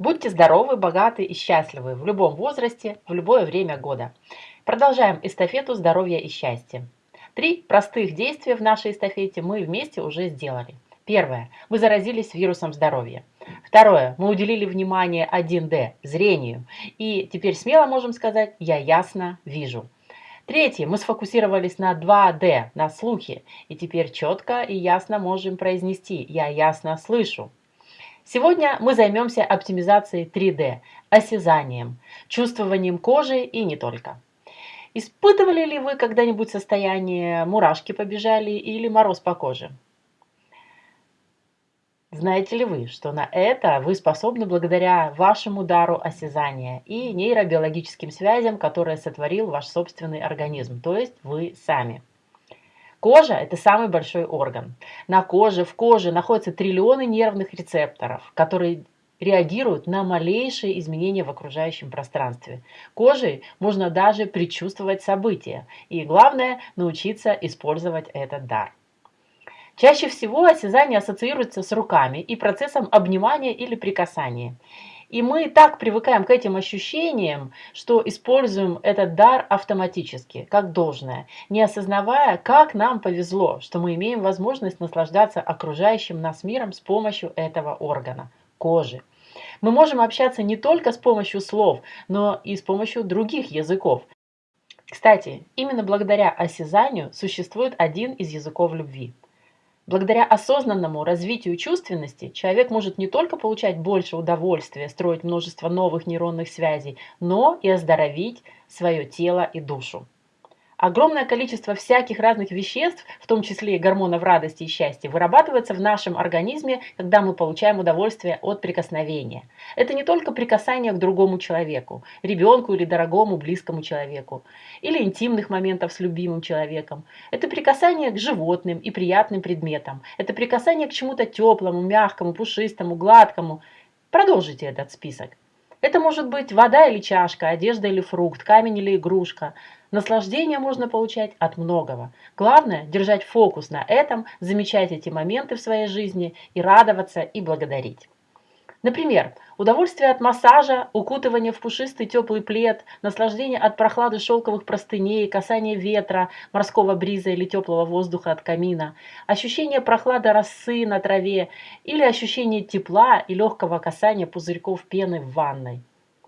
Будьте здоровы, богаты и счастливы в любом возрасте, в любое время года. Продолжаем эстафету здоровья и счастья. Три простых действия в нашей эстафете мы вместе уже сделали. Первое. Вы заразились вирусом здоровья. Второе. Мы уделили внимание 1D – зрению. И теперь смело можем сказать «я ясно вижу». Третье. Мы сфокусировались на 2D, на слухе. И теперь четко и ясно можем произнести «я ясно слышу». Сегодня мы займемся оптимизацией 3D, осязанием, чувствованием кожи и не только. Испытывали ли вы когда-нибудь состояние «мурашки побежали» или «мороз по коже»? Знаете ли вы, что на это вы способны благодаря вашему дару осязания и нейробиологическим связям, которые сотворил ваш собственный организм, то есть вы сами? Кожа – это самый большой орган. На коже, в коже находятся триллионы нервных рецепторов, которые реагируют на малейшие изменения в окружающем пространстве. Кожей можно даже предчувствовать события. И главное – научиться использовать этот дар. Чаще всего осязание ассоциируется с руками и процессом обнимания или прикасания. И мы так привыкаем к этим ощущениям, что используем этот дар автоматически, как должное, не осознавая, как нам повезло, что мы имеем возможность наслаждаться окружающим нас миром с помощью этого органа – кожи. Мы можем общаться не только с помощью слов, но и с помощью других языков. Кстати, именно благодаря осязанию существует один из языков любви – Благодаря осознанному развитию чувственности человек может не только получать больше удовольствия, строить множество новых нейронных связей, но и оздоровить свое тело и душу. Огромное количество всяких разных веществ, в том числе и гормонов радости и счастья, вырабатывается в нашем организме, когда мы получаем удовольствие от прикосновения. Это не только прикасание к другому человеку, ребенку или дорогому близкому человеку, или интимных моментов с любимым человеком. Это прикасание к животным и приятным предметам. Это прикасание к чему-то теплому, мягкому, пушистому, гладкому. Продолжите этот список. Это может быть вода или чашка, одежда или фрукт, камень или игрушка. Наслаждение можно получать от многого. Главное – держать фокус на этом, замечать эти моменты в своей жизни и радоваться и благодарить. Например, удовольствие от массажа, укутывание в пушистый теплый плед, наслаждение от прохлады шелковых простыней, касание ветра, морского бриза или теплого воздуха от камина, ощущение прохлады росы на траве или ощущение тепла и легкого касания пузырьков пены в ванной.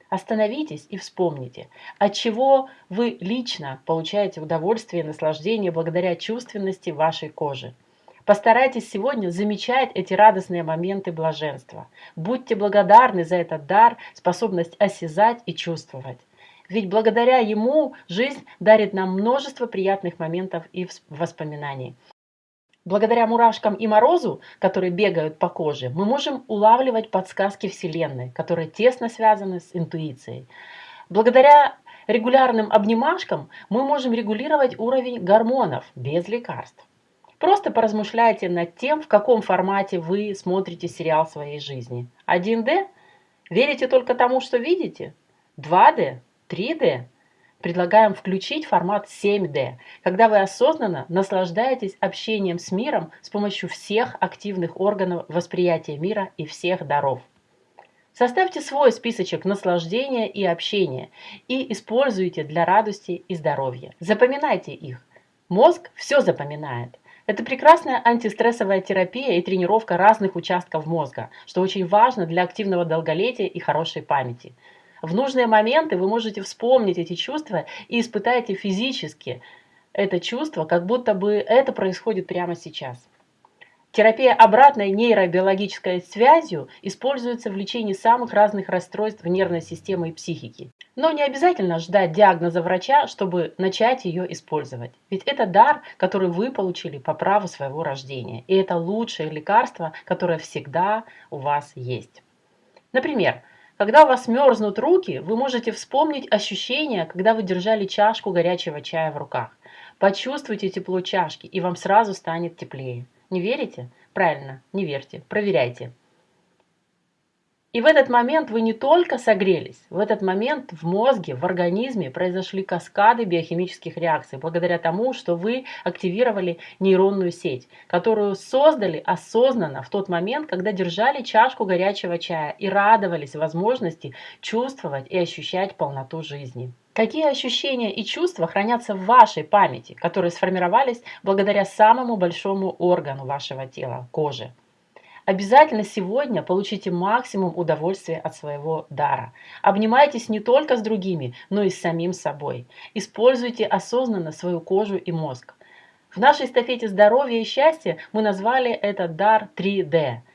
Остановитесь и вспомните, от чего вы лично получаете удовольствие и наслаждение благодаря чувственности вашей кожи. Постарайтесь сегодня замечать эти радостные моменты блаженства. Будьте благодарны за этот дар, способность осязать и чувствовать. Ведь благодаря ему жизнь дарит нам множество приятных моментов и воспоминаний. Благодаря мурашкам и морозу, которые бегают по коже, мы можем улавливать подсказки Вселенной, которые тесно связаны с интуицией. Благодаря регулярным обнимашкам мы можем регулировать уровень гормонов без лекарств. Просто поразмышляйте над тем, в каком формате вы смотрите сериал своей жизни. 1D? Верите только тому, что видите? 2D? 3D? Предлагаем включить формат 7D, когда вы осознанно наслаждаетесь общением с миром с помощью всех активных органов восприятия мира и всех даров. Составьте свой списочек наслаждения и общения и используйте для радости и здоровья. Запоминайте их. Мозг все запоминает. Это прекрасная антистрессовая терапия и тренировка разных участков мозга, что очень важно для активного долголетия и хорошей памяти. В нужные моменты вы можете вспомнить эти чувства и испытаете физически это чувство, как будто бы это происходит прямо сейчас. Терапия обратной нейробиологической связью используется в лечении самых разных расстройств нервной системы и психики. Но не обязательно ждать диагноза врача, чтобы начать ее использовать. Ведь это дар, который вы получили по праву своего рождения. И это лучшее лекарство, которое всегда у вас есть. Например, когда у вас мерзнут руки, вы можете вспомнить ощущение, когда вы держали чашку горячего чая в руках. Почувствуйте тепло чашки, и вам сразу станет теплее. Не верите? Правильно, не верьте, проверяйте. И в этот момент вы не только согрелись, в этот момент в мозге, в организме произошли каскады биохимических реакций, благодаря тому, что вы активировали нейронную сеть, которую создали осознанно в тот момент, когда держали чашку горячего чая и радовались возможности чувствовать и ощущать полноту жизни. Какие ощущения и чувства хранятся в вашей памяти, которые сформировались благодаря самому большому органу вашего тела – коже? Обязательно сегодня получите максимум удовольствия от своего дара. Обнимайтесь не только с другими, но и с самим собой. Используйте осознанно свою кожу и мозг. В нашей эстафете здоровья и счастья мы назвали этот дар 3D –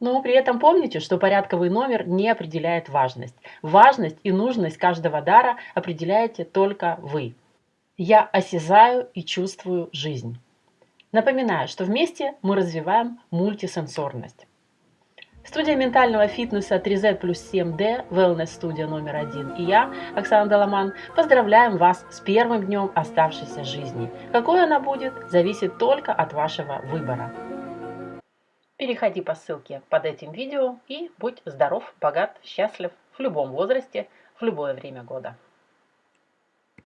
но при этом помните, что порядковый номер не определяет важность. Важность и нужность каждого дара определяете только вы. Я осязаю и чувствую жизнь. Напоминаю, что вместе мы развиваем мультисенсорность. Студия ментального фитнеса 3Z плюс 7D, Wellness студия номер один и я, Оксана Доломан, поздравляем вас с первым днем оставшейся жизни. Какой она будет, зависит только от вашего выбора. Переходи по ссылке под этим видео и будь здоров, богат, счастлив в любом возрасте, в любое время года.